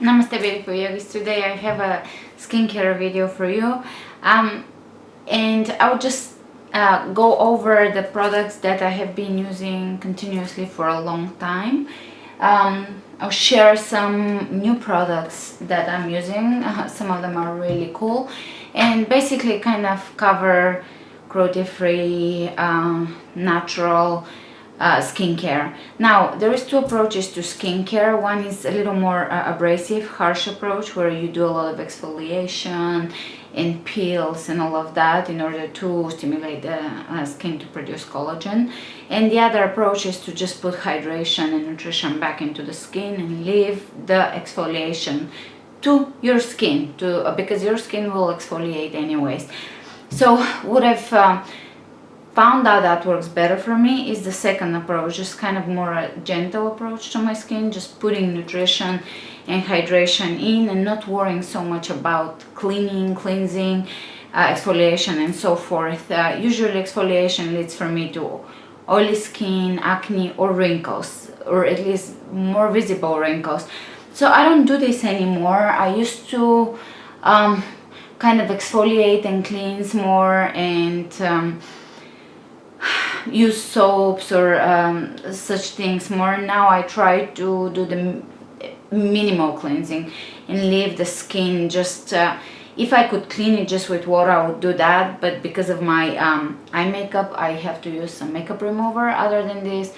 Namaste beautiful yogis. Today I have a skincare video for you um, and I'll just uh, go over the products that I have been using continuously for a long time. Um, I'll share some new products that I'm using. Uh, some of them are really cool and basically kind of cover cruelty-free, uh, natural, uh, skincare. Now, there is two approaches to skincare. One is a little more uh, abrasive, harsh approach where you do a lot of exfoliation and peels and all of that in order to stimulate the uh, skin to produce collagen. And the other approach is to just put hydration and nutrition back into the skin and leave the exfoliation to your skin to uh, because your skin will exfoliate anyways. So what I've uh, found out that works better for me is the second approach just kind of more a gentle approach to my skin just putting nutrition and hydration in and not worrying so much about cleaning cleansing uh, exfoliation and so forth. Uh, usually exfoliation leads for me to oily skin acne or wrinkles or at least more visible wrinkles. So i don't do this anymore. I used to um, kind of exfoliate and cleanse more and um, use soaps or um, such things more. Now I try to do the minimal cleansing and leave the skin just uh, if I could clean it just with water I would do that. But because of my um, eye makeup I have to use some makeup remover. Other than this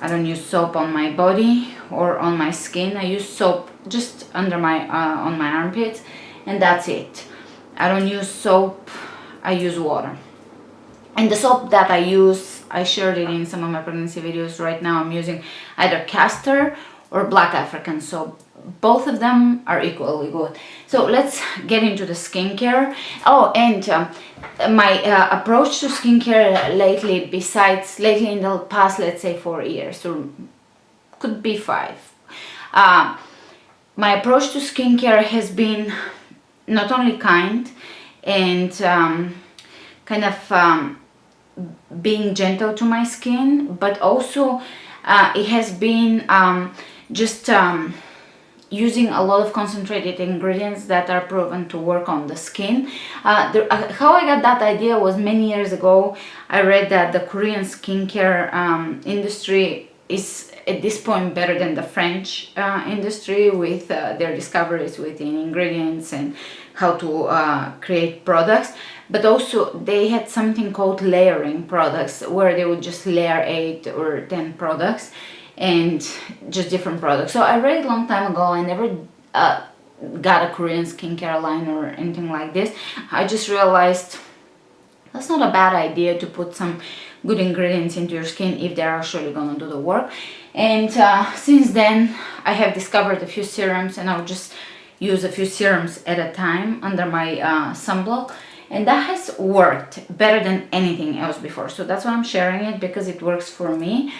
I don't use soap on my body or on my skin. I use soap just under my uh, on my armpits and that's it. I don't use soap I use water and the soap that I use I shared it in some of my pregnancy videos right now. I'm using either castor or black African soap. Both of them are equally good. So let's get into the skincare. Oh and um, my uh, approach to skincare lately besides lately in the past let's say four years or could be five. Uh, my approach to skincare has been not only kind and um, kind of um, being gentle to my skin but also uh, it has been um, just um, using a lot of concentrated ingredients that are proven to work on the skin. Uh, the, uh, how I got that idea was many years ago I read that the Korean skincare um, industry is at this point better than the French uh, industry with uh, their discoveries within ingredients and how to uh, create products but also they had something called layering products where they would just layer 8 or 10 products and just different products. So I read it a long time ago. I never uh, got a Korean skincare line or anything like this. I just realized that's not a bad idea to put some good ingredients into your skin if they're actually gonna do the work. And uh, since then I have discovered a few serums and I'll just use a few serums at a time under my uh, sunblock and that has worked better than anything else before. So that's why I'm sharing it because it works for me.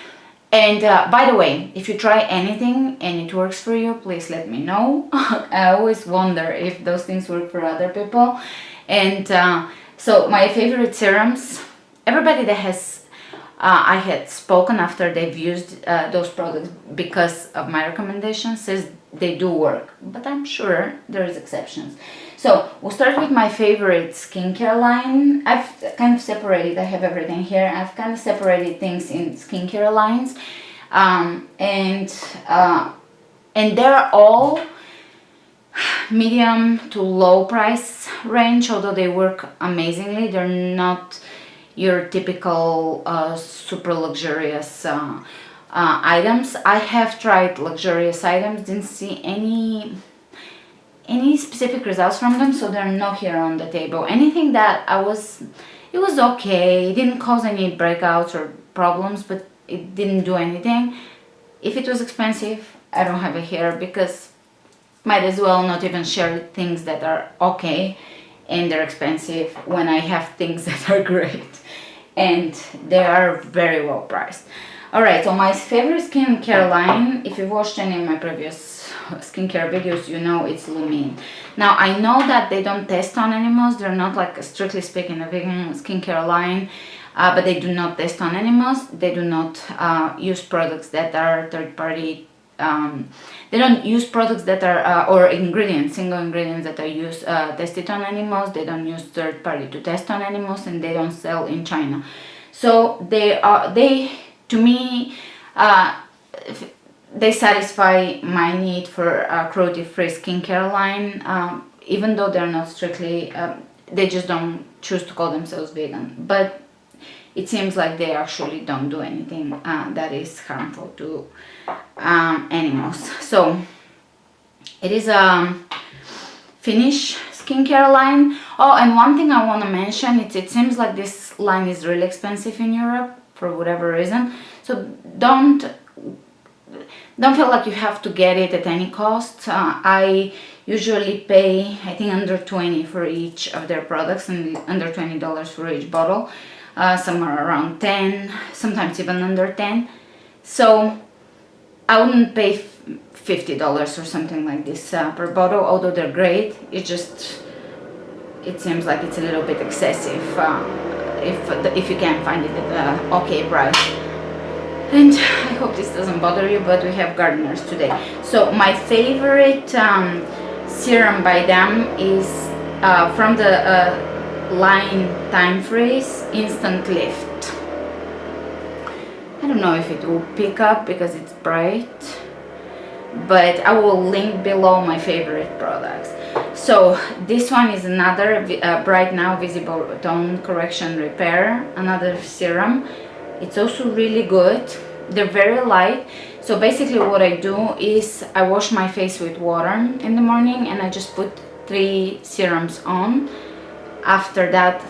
And uh, by the way if you try anything and it works for you please let me know. I always wonder if those things work for other people. And uh, so my favorite serums everybody that has uh, I had spoken after they've used uh, those products because of my recommendations says they do work but I'm sure there's exceptions. So we'll start with my favorite skincare line. I've kind of separated I have everything here. I've kind of separated things in skincare lines. Um, and uh, and they're all medium to low price range although they work amazingly. They're not your typical uh, super luxurious uh, uh, items. I have tried luxurious items, didn't see any any specific results from them, so they're not here on the table. Anything that I was, it was okay, it didn't cause any breakouts or problems, but it didn't do anything. If it was expensive, I don't have it here because might as well not even share things that are okay and they're expensive when I have things that are great and they are very well priced. Alright, so my favorite skincare line, if you've watched any of my previous skincare videos, you know it's Lumene. Now, I know that they don't test on animals, they're not like strictly speaking a vegan skincare line, uh, but they do not test on animals, they do not uh, use products that are third-party um, they don't use products that are uh, or ingredients single ingredients that are used uh, tested on animals. They don't use third party to test on animals and they don't sell in China. So they are they to me uh, they satisfy my need for a cruelty-free skincare line um, even though they're not strictly um, they just don't choose to call themselves vegan. But it seems like they actually don't do anything uh, that is harmful to um, animals. So it is a Finnish skincare line. Oh and one thing I want to mention it's, it seems like this line is really expensive in Europe for whatever reason. So don't don't feel like you have to get it at any cost. Uh, I usually pay I think under 20 for each of their products and under $20 for each bottle. Uh, some are around 10 sometimes even under 10 so I wouldn't pay $50 or something like this uh, per bottle although they're great. It just it seems like it's a little bit excessive uh, if if you can find it at an okay price and I hope this doesn't bother you but we have gardeners today. So my favorite um, serum by them is uh, from the uh, line time freeze instant lift. I don't know if it will pick up because it's bright but I will link below my favorite products so this one is another uh, bright now visible tone correction repair another serum. It's also really good. They're very light. So basically what I do is I wash my face with water in the morning and I just put three serums on. After that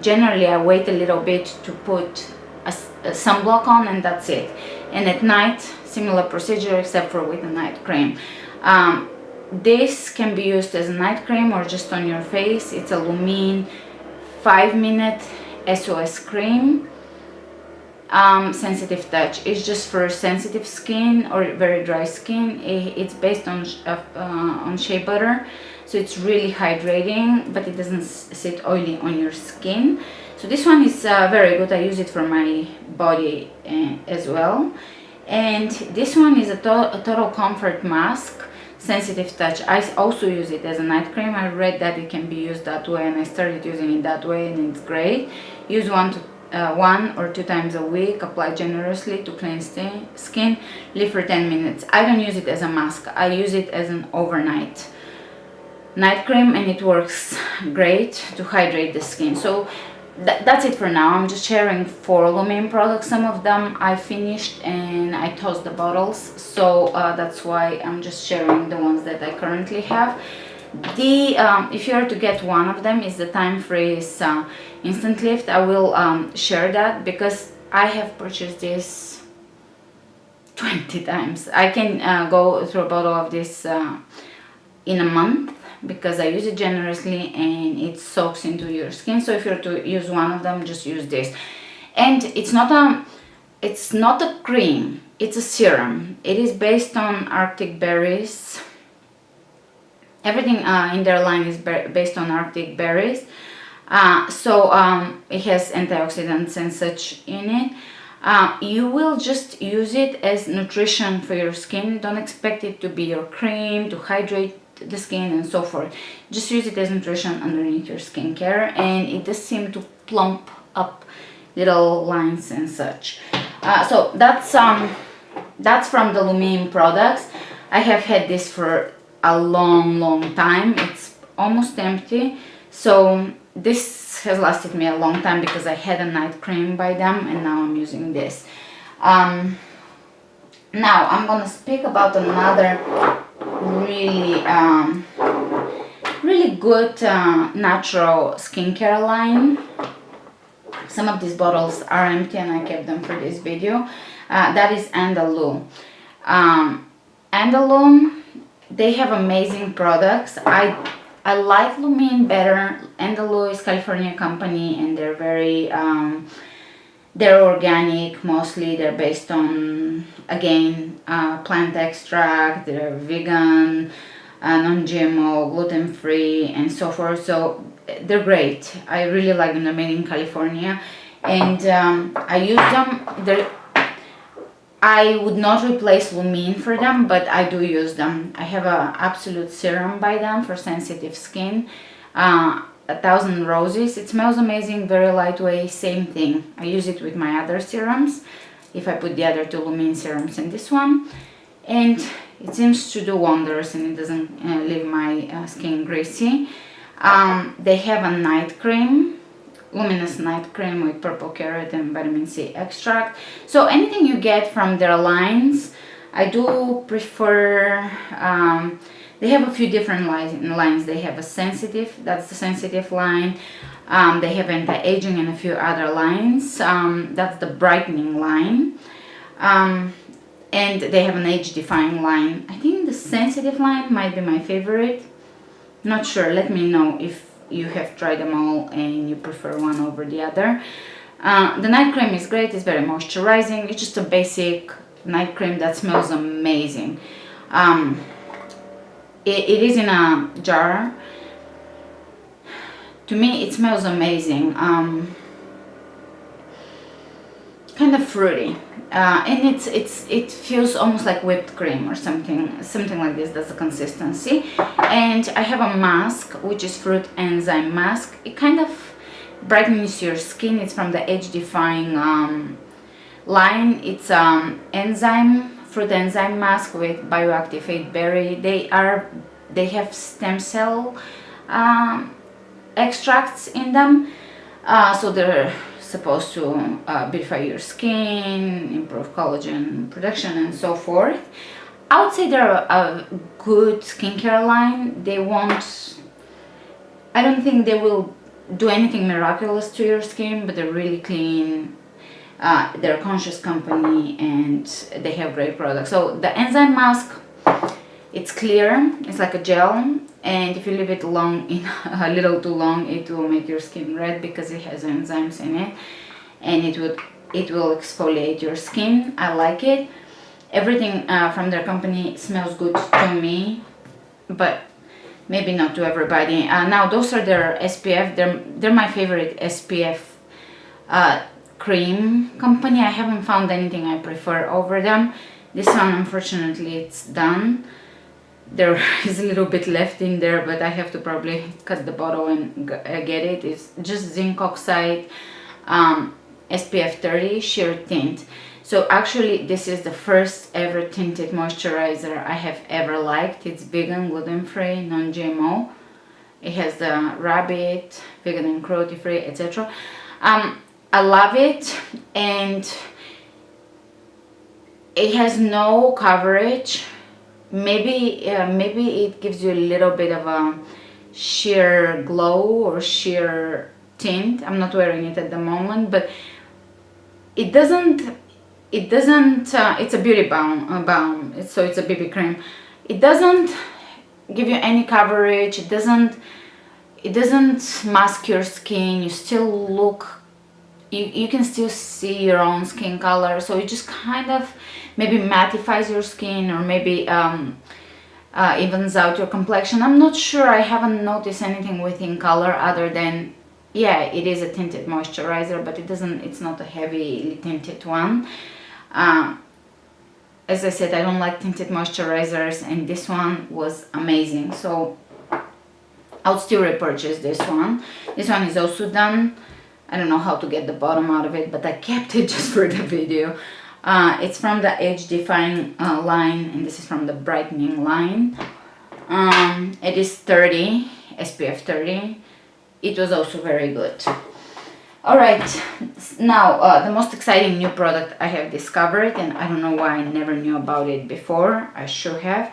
generally I wait a little bit to put a, a sunblock on and that's it. And at night similar procedure except for with a night cream. Um, this can be used as a night cream or just on your face. It's a Lumene 5 minute SOS cream. Um, sensitive touch. It's just for sensitive skin or very dry skin. It's based on uh, on shea butter so it's really hydrating but it doesn't sit oily on your skin. So this one is uh, very good. I use it for my body uh, as well. And this one is a, to a total comfort mask sensitive touch. I also use it as a night cream. I read that it can be used that way and i started using it that way and it's great. Use one to uh, one or two times a week. Apply generously to clean skin. Leave for 10 minutes. I don't use it as a mask. I use it as an overnight night cream and it works great to hydrate the skin. So th that's it for now. I'm just sharing four Lumene products some of them i finished and i tossed the bottles. So uh, that's why i'm just sharing the ones that i currently have. The um, if you are to get one of them is the time freeze uh, instant lift. I will um, share that because i have purchased this 20 times. I can uh, go through a bottle of this uh, in a month because I use it generously and it soaks into your skin. So if you're to use one of them just use this. And it's not a it's not a cream it's a serum. It is based on arctic berries. Everything uh, in their line is based on arctic berries. Uh, so um, it has antioxidants and such in it. Uh, you will just use it as nutrition for your skin. Don't expect it to be your cream to hydrate the skin and so forth. Just use it as nutrition underneath your skincare and it does seem to plump up little lines and such. Uh, so that's um that's from the Lumene products. I have had this for a long long time. It's almost empty. So this has lasted me a long time because I had a night cream by them and now I'm using this. Um, now I'm gonna speak about another really um, really good uh, natural skincare line. Some of these bottles are empty and I kept them for this video. Uh, that is Andalou. Um, Andalou they have amazing products. I I like Lumene better. Andalou is California company and they're very um, they're organic mostly they're based on again uh, plant extract they're vegan uh, non-gmo gluten-free and so forth so they're great i really like them they're made in california and um, i use them they're I would not replace Lumene for them, but I do use them. I have a Absolute Serum by them for sensitive skin. Uh, a thousand roses. It smells amazing, very lightweight, same thing. I use it with my other serums. If I put the other two Lumene serums in this one. And it seems to do wonders and it doesn't uh, leave my uh, skin greasy. Um, they have a night cream luminous night cream with purple carrot and vitamin C extract so anything you get from their lines I do prefer um, they have a few different lines they have a sensitive that's the sensitive line. Um, they have anti-aging and a few other lines. Um, that's the brightening line. Um, and they have an age-defying line. I think the sensitive line might be my favorite. Not sure. Let me know if you have tried them all and you prefer one over the other. Uh, the night cream is great, it's very moisturizing, it's just a basic night cream that smells amazing. Um, it, it is in a jar. To me it smells amazing. Um, kind of fruity uh, and it's it's it feels almost like whipped cream or something something like this that's the consistency and I have a mask which is fruit enzyme mask it kind of brightens your skin it's from the age defying um, line it's um, enzyme fruit enzyme mask with bioactivate berry they are they have stem cell um, extracts in them uh, so they're supposed to uh, beautify your skin, improve collagen production and so forth. I would say they're a good skincare line. They won't, I don't think they will do anything miraculous to your skin, but they're really clean. Uh, they're a conscious company and they have great products. So the enzyme mask, it's clear, it's like a gel and if you leave it long in a little too long it will make your skin red because it has enzymes in it and it would it will exfoliate your skin. I like it. Everything uh, from their company smells good to me but maybe not to everybody. Uh, now those are their spf they're they're my favorite spf uh, cream company. I haven't found anything i prefer over them. This one unfortunately it's done. There is a little bit left in there but I have to probably cut the bottle and uh, get it. It's just zinc oxide um, SPF 30 sheer tint. So actually this is the first ever tinted moisturizer I have ever liked. It's vegan gluten-free non-GMO it has the rabbit vegan and cruelty free etc um, I love it and it has no coverage. Maybe uh, maybe it gives you a little bit of a sheer glow or sheer tint. I'm not wearing it at the moment but it doesn't it doesn't uh, it's a beauty balm, uh, balm so it's a bb cream. It doesn't give you any coverage. It doesn't it doesn't mask your skin. You still look you, you can still see your own skin color so it just kind of maybe mattifies your skin or maybe um, uh, evens out your complexion. I'm not sure, I haven't noticed anything within color other than, yeah, it is a tinted moisturizer, but it doesn't, it's not a heavily tinted one. Uh, as I said, I don't like tinted moisturizers and this one was amazing. So I'll still repurchase this one. This one is also done. I don't know how to get the bottom out of it, but I kept it just for the video. Uh, it's from the age defying uh, line and this is from the brightening line. Um, it is 30, SPF 30. It was also very good. Alright, now uh, the most exciting new product I have discovered and I don't know why I never knew about it before. I should have.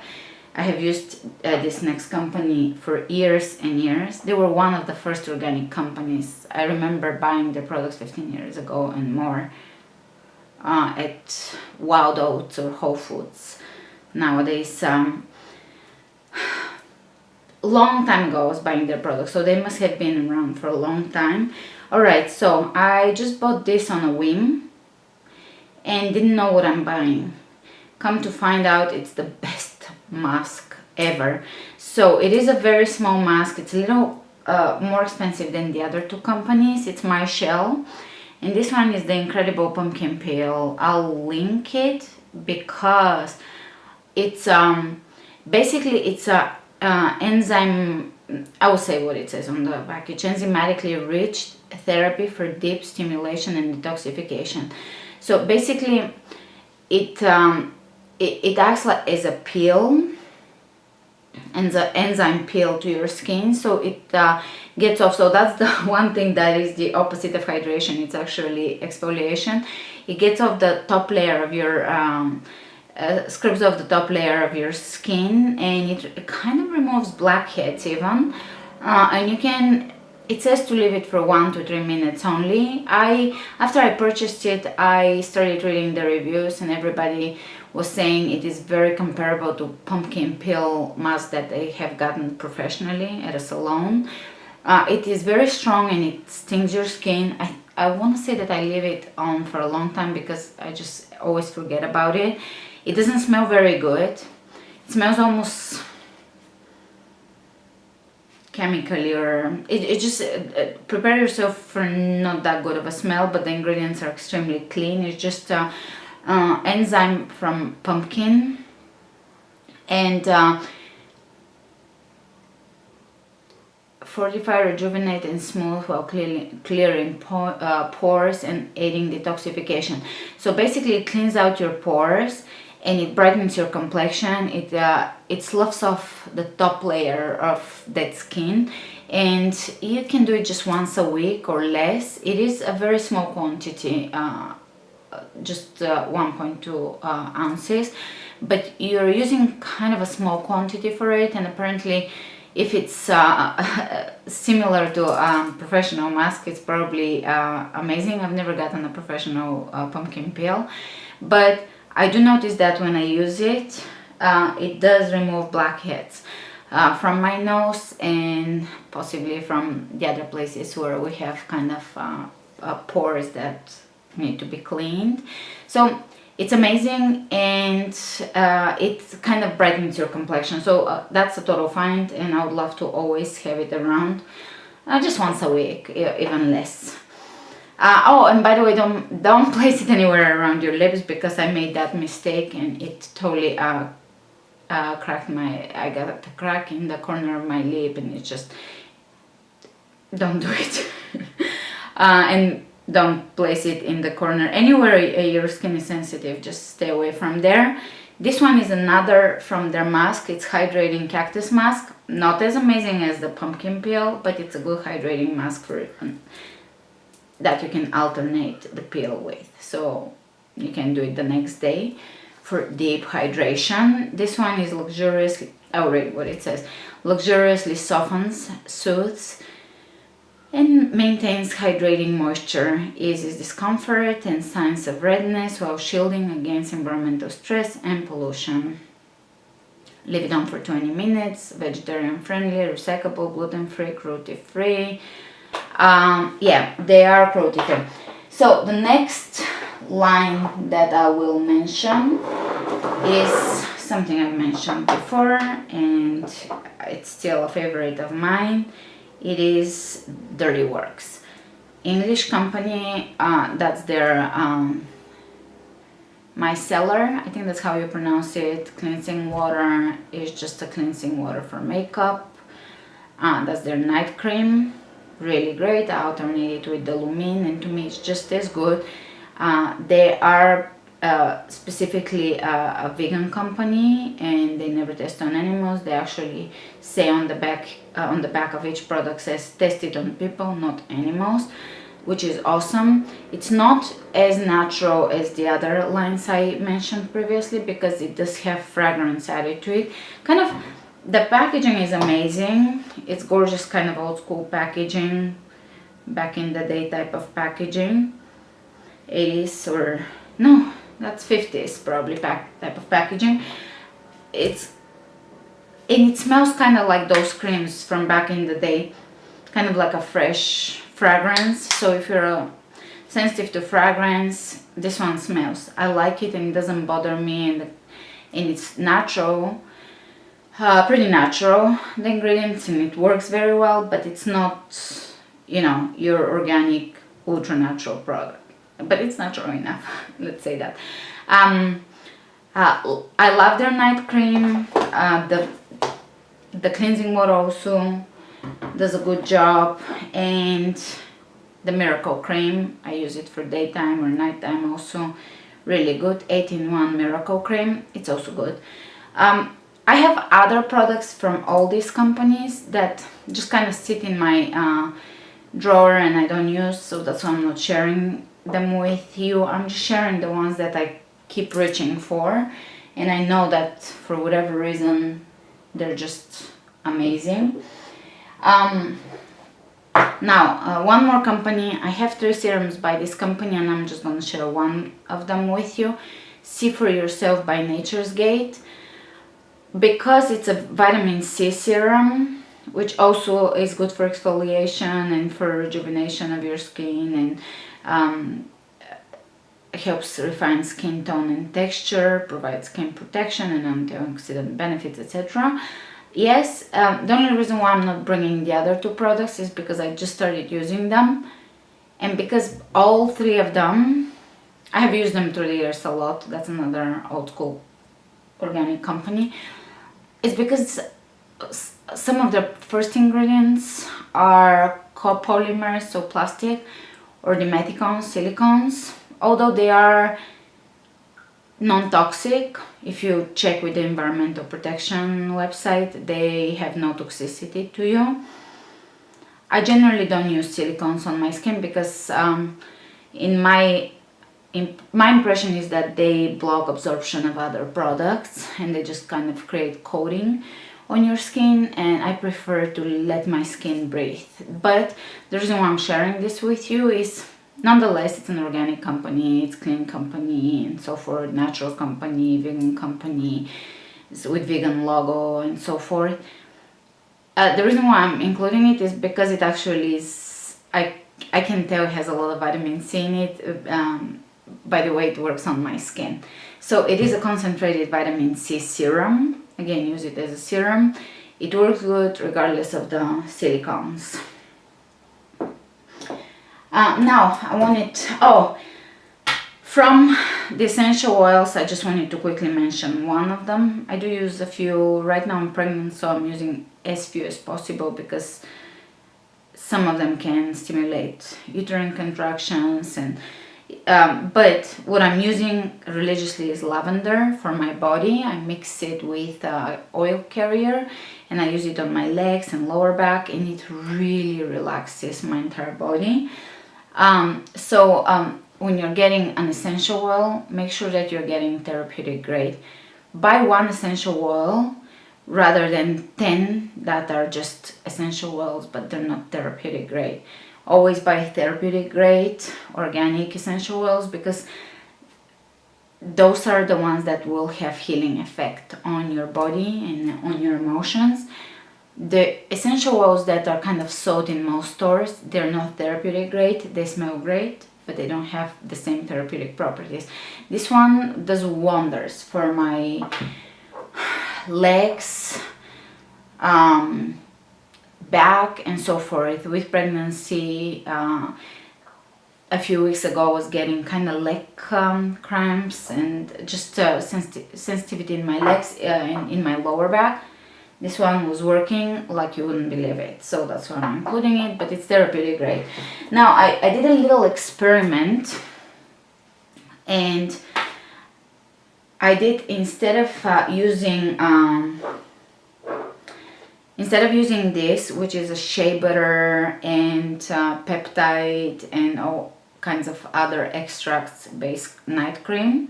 I have used uh, this next company for years and years. They were one of the first organic companies. I remember buying their products 15 years ago and more uh, at Wild Oats or Whole Foods. Nowadays, um, long time ago I was buying their products, so they must have been around for a long time. Alright, so I just bought this on a whim and didn't know what I'm buying. Come to find out it's the best mask ever. So it is a very small mask. It's a little uh, more expensive than the other two companies. It's MyChelle and this one is the incredible pumpkin peel i'll link it because it's um basically it's a uh, enzyme i will say what it says on the package enzymatically rich therapy for deep stimulation and detoxification so basically it um it, it acts like as a peel and the enzyme peel to your skin so it uh, gets off. So that's the one thing that is the opposite of hydration. It's actually exfoliation. It gets off the top layer of your um, uh, scrubs off the top layer of your skin and it, it kind of removes blackheads even. Uh, and you can it says to leave it for one to three minutes only. I after i purchased it i started reading the reviews and everybody was saying it is very comparable to pumpkin peel mask that they have gotten professionally at a salon. Uh, it is very strong and it stings your skin. I i want to say that i leave it on for a long time because i just always forget about it. It doesn't smell very good. It smells almost chemically or it, it just uh, prepare yourself for not that good of a smell but the ingredients are extremely clean. It's just uh, uh, enzyme from pumpkin. And uh, fortify, rejuvenate and smooth while clearing, clearing uh, pores and aiding detoxification. So basically it cleans out your pores and it brightens your complexion. It uh, it sloughs off the top layer of that skin. And you can do it just once a week or less. It is a very small quantity uh, just uh, 1.2 uh, ounces. But you're using kind of a small quantity for it and apparently if it's uh, similar to a um, professional mask it's probably uh, amazing. I've never gotten a professional uh, pumpkin peel. But I do notice that when I use it uh, it does remove blackheads from my nose and possibly from the other places where we have kind of pores that need to be cleaned. So it's amazing and uh, it kind of brightens your complexion. So uh, that's a total find and I would love to always have it around uh, just once a week even less. Uh, oh and by the way don't don't place it anywhere around your lips because I made that mistake and it totally uh, uh, cracked my I got a crack in the corner of my lip and it just don't do it. And don't place it in the corner. Anywhere your skin is sensitive just stay away from there. This one is another from their mask. It's hydrating cactus mask. Not as amazing as the pumpkin peel but it's a good hydrating mask for um, that you can alternate the peel with. So you can do it the next day for deep hydration. This one is luxuriously i'll read what it says. Luxuriously softens soothes and maintains hydrating moisture, eases discomfort and signs of redness while shielding against environmental stress and pollution. Leave it on for 20 minutes, vegetarian friendly, recyclable, gluten free, cruelty free. Um, yeah, they are cruelty free. So the next line that I will mention is something I've mentioned before and it's still a favorite of mine it is Dirty Works. English company, uh, that's their um, micellar, I think that's how you pronounce it. Cleansing water is just a cleansing water for makeup. Uh, that's their night cream, really great. I alternate it with the Lumene and to me it's just as good. Uh, they are uh, specifically a, a, vegan company and they never test on animals. They actually say on the back uh, on the back of each product says tested on people not animals which is awesome. It's not as natural as the other lines i mentioned previously because it does have fragrance added to it. Kind of the packaging is amazing. It's gorgeous kind of old school packaging back in the day type of packaging. It is or no that's 50s probably pack, type of packaging. It's and it smells kind of like those creams from back in the day. Kind of like a fresh fragrance. So if you're uh, sensitive to fragrance this one smells. I like it and it doesn't bother me and, and it's natural uh, pretty natural the ingredients and it works very well but it's not you know your organic ultra natural product but it's not natural enough let's say that. Um, uh, I love their night cream uh, the the cleansing water also does a good job and the miracle cream I use it for daytime or nighttime also really good 8-in-1 miracle cream it's also good. Um, I have other products from all these companies that just kind of sit in my uh, drawer and I don't use so that's why I'm not sharing them with you. I'm just sharing the ones that I keep reaching for. And I know that for whatever reason they're just amazing. Um, now uh, one more company. I have three serums by this company and I'm just gonna share one of them with you. See for yourself by Nature's Gate. Because it's a vitamin C serum which also is good for exfoliation and for rejuvenation of your skin and um, helps refine skin tone and texture, provides skin protection and antioxidant benefits, etc. Yes, um, the only reason why I'm not bringing the other two products is because I just started using them. And because all three of them, I have used them through the years a lot, that's another old school organic company, it's because some of the first ingredients are copolymers, so plastic, or dimethicone silicones, although they are non-toxic if you check with the environmental protection website they have no toxicity to you. I generally don't use silicones on my skin because um, in my in, my impression is that they block absorption of other products and they just kind of create coating on your skin and I prefer to let my skin breathe. But the reason why I'm sharing this with you is nonetheless it's an organic company it's clean company and so forth natural company vegan company with vegan logo and so forth. Uh, the reason why I'm including it is because it actually is I I can tell it has a lot of vitamin C in it um, by the way it works on my skin. So it is a concentrated vitamin C serum again use it as a serum. It works good regardless of the silicones uh, now I wanted, oh, from the essential oils, I just wanted to quickly mention one of them. I do use a few, right now I'm pregnant so I'm using as few as possible because some of them can stimulate uterine contractions and um, but what I'm using religiously is lavender for my body. I mix it with uh, oil carrier and I use it on my legs and lower back and it really relaxes my entire body. Um, so um, when you're getting an essential oil, make sure that you're getting therapeutic grade. Buy one essential oil rather than 10 that are just essential oils but they're not therapeutic grade. Always buy therapeutic grade organic essential oils because those are the ones that will have healing effect on your body and on your emotions the essential oils that are kind of sold in most stores, they're not therapeutic grade, they smell great, but they don't have the same therapeutic properties. This one does wonders for my legs, um, back and so forth. With pregnancy, uh, a few weeks ago I was getting kind of leg um, cramps and just uh, sensitivity in my legs, uh, in, in my lower back this one was working like you wouldn't believe it so that's why I'm including it but it's therapeutic grade now I, I did a little experiment and I did instead of uh, using um, instead of using this which is a shea butter and uh, peptide and all kinds of other extracts based night cream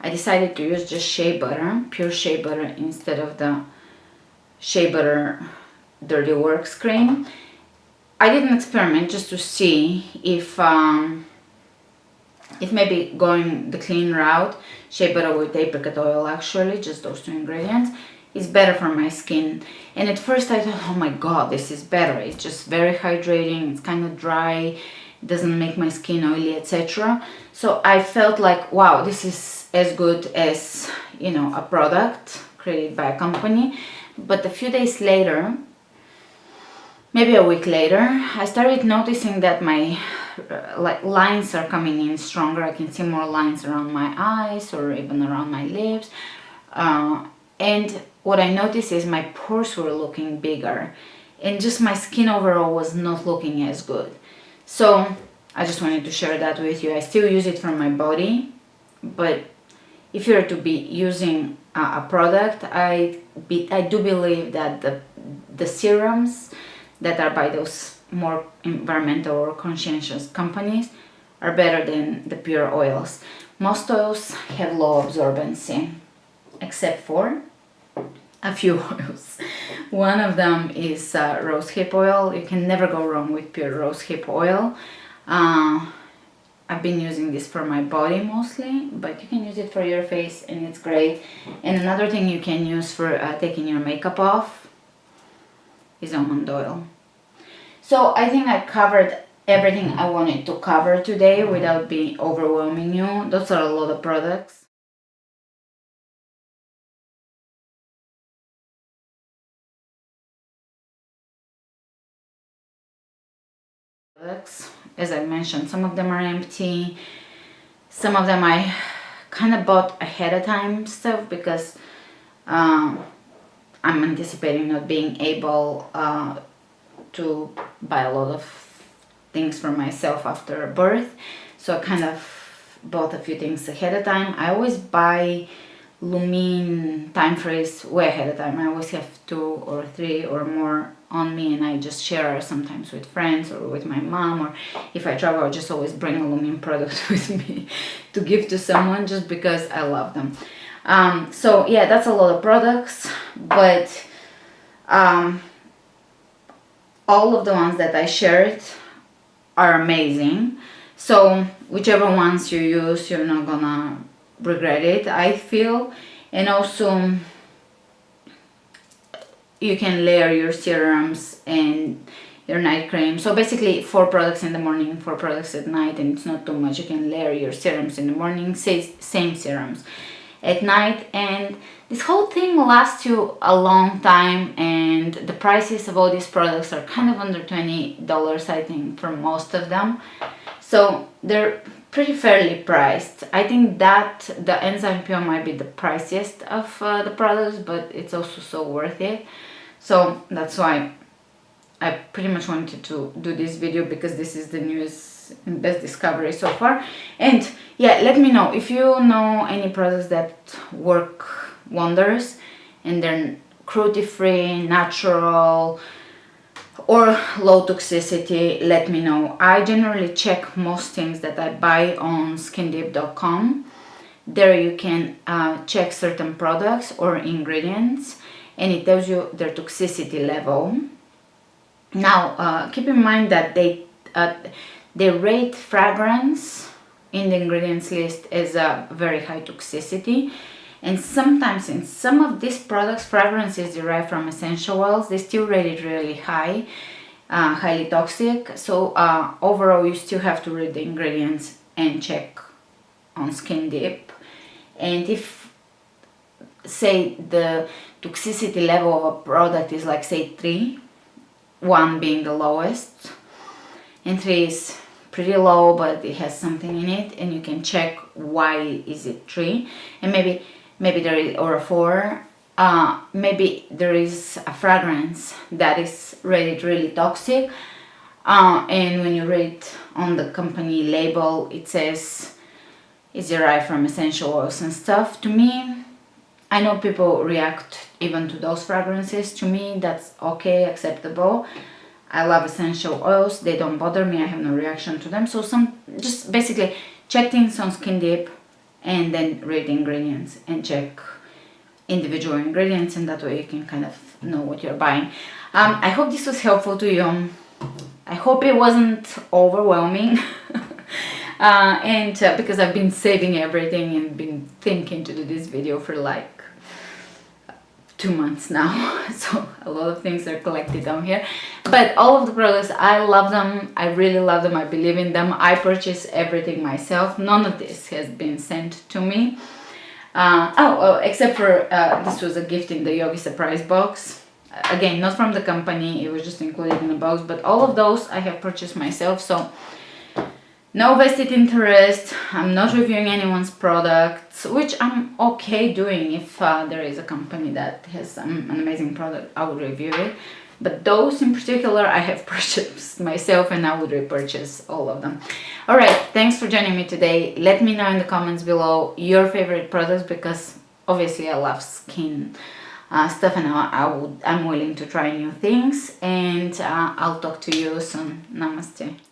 I decided to use just shea butter pure shea butter instead of the Shea Butter Dirty Works cream. I did an experiment just to see if um, if maybe going the clean route, shea butter with apricot oil actually, just those two ingredients, is better for my skin. And at first I thought, oh my god, this is better. It's just very hydrating, it's kind of dry, doesn't make my skin oily, etc. So I felt like, wow, this is as good as, you know, a product created by a company but a few days later maybe a week later I started noticing that my uh, like lines are coming in stronger I can see more lines around my eyes or even around my lips uh, and what I noticed is my pores were looking bigger and just my skin overall was not looking as good. So I just wanted to share that with you. I still use it for my body but if you're to be using a, product I be, I do believe that the the serums that are by those more environmental or conscientious companies are better than the pure oils. Most oils have low absorbency except for a few oils. One of them is uh, rosehip oil. You can never go wrong with pure rosehip oil. Uh, I've been using this for my body mostly, but you can use it for your face and it's great. And another thing you can use for uh, taking your makeup off is almond oil. So I think I covered everything I wanted to cover today without being overwhelming you. Those are a lot of products. Products. As I mentioned some of them are empty. Some of them I kind of bought ahead of time stuff because um, I'm anticipating not being able uh, to buy a lot of things for myself after birth. So I kind of bought a few things ahead of time. I always buy Lumene time freeze way ahead of time. I always have two or three or more on me and I just share sometimes with friends or with my mom or if I travel I just always bring a Lumene product with me to give to someone just because I love them. Um, so yeah that's a lot of products but um, all of the ones that I shared are amazing. So whichever ones you use you're not gonna regret it I feel. And also you can layer your serums and your night cream. So basically four products in the morning four products at night and it's not too much. You can layer your serums in the morning same serums at night. And this whole thing lasts you a long time and the prices of all these products are kind of under $20 I think for most of them. So they're pretty fairly priced. I think that the Enzyme Pure might be the priciest of uh, the products, but it's also so worth it. So that's why I pretty much wanted to do this video because this is the newest and best discovery so far. And yeah, let me know if you know any products that work wonders and they're cruelty-free, natural, or low toxicity let me know. I generally check most things that i buy on skindeep.com there you can uh, check certain products or ingredients and it tells you their toxicity level. Now uh, keep in mind that they uh, they rate fragrance in the ingredients list as a very high toxicity and sometimes in some of these products fragrances derived from essential oils. They still rated really high uh, highly toxic. So uh, overall you still have to read the ingredients and check on skin deep and if say the toxicity level of a product is like say 3 1 being the lowest and 3 is pretty low but it has something in it and you can check why is it 3 and maybe maybe there is or a four uh, maybe there is a fragrance that is rated really toxic. Uh, and when you read on the company label it says it's derived from essential oils and stuff? To me I know people react even to those fragrances. To me that's okay acceptable. I love essential oils. They don't bother me. I have no reaction to them. So some just basically check things on skin deep and then read the ingredients and check individual ingredients and that way you can kind of know what you're buying. Um, I hope this was helpful to you. I hope it wasn't overwhelming uh, and uh, because I've been saving everything and been thinking to do this video for like two months now so a lot of things are collected down here. But all of the products I love them. I really love them. I believe in them. I purchase everything myself. None of this has been sent to me. Uh, oh, oh, except for uh, this was a gift in the Yogi surprise box. Again not from the company. It was just included in the box. But all of those I have purchased myself. So no vested interest i'm not reviewing anyone's products which i'm okay doing if uh, there is a company that has an amazing product i would review it but those in particular I have purchased myself and I would repurchase all of them. Alright, thanks for joining me today. Let me know in the comments below your favorite products because obviously I love skin uh, stuff and I, I, would, I'm willing to try new things and uh, I'll talk to you soon. Namaste.